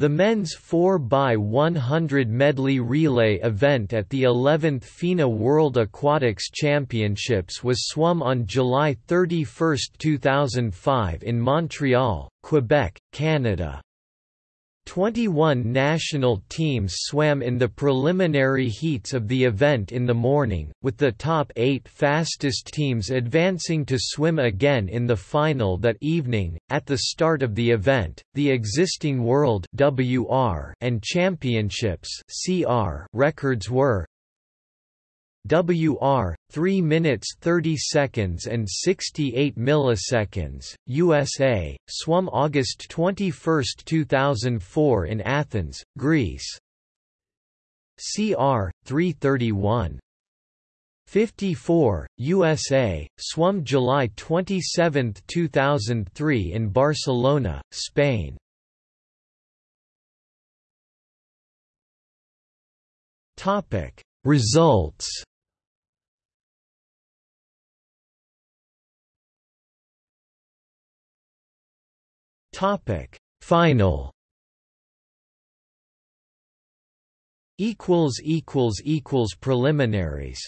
The men's 4x100 medley relay event at the 11th FINA World Aquatics Championships was swum on July 31, 2005 in Montreal, Quebec, Canada. 21 national teams swam in the preliminary heats of the event in the morning, with the top eight fastest teams advancing to swim again in the final that evening. At the start of the event, the existing World WR and Championships CR records were WR 3 minutes 30 seconds and 68 milliseconds USA swum August 21, 2004 in Athens Greece. CR 331 54 USA swum July 27, 2003 in Barcelona Spain. Topic Results Topic. Final. Equals equals equals preliminaries